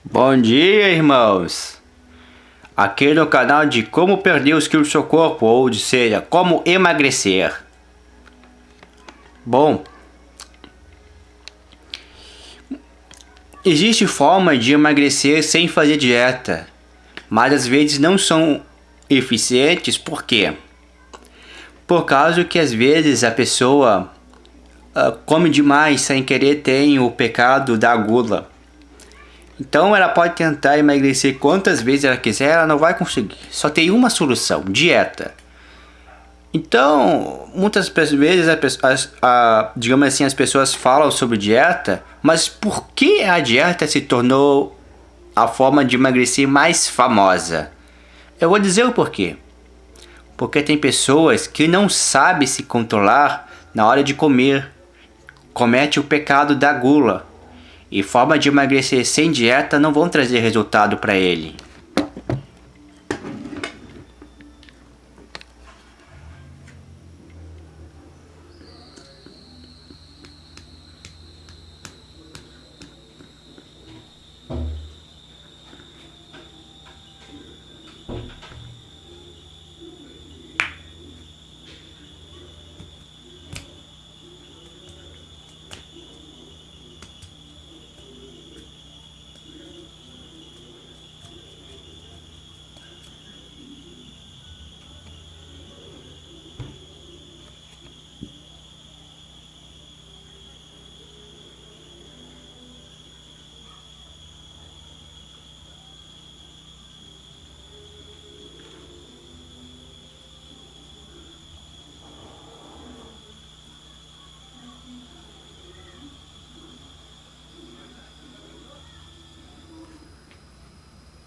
Bom dia, irmãos! Aqui no canal de como perder os quilos do seu corpo, ou seja, como emagrecer. Bom, existe forma de emagrecer sem fazer dieta, mas às vezes não são eficientes, por quê? Por causa que às vezes a pessoa uh, come demais sem querer tem o pecado da gula. Então ela pode tentar emagrecer quantas vezes ela quiser, ela não vai conseguir. Só tem uma solução, dieta. Então, muitas vezes, a, a, digamos assim, as pessoas falam sobre dieta, mas por que a dieta se tornou a forma de emagrecer mais famosa? Eu vou dizer o porquê. Porque tem pessoas que não sabem se controlar na hora de comer. Comete o pecado da gula. E forma de emagrecer sem dieta não vão trazer resultado para ele.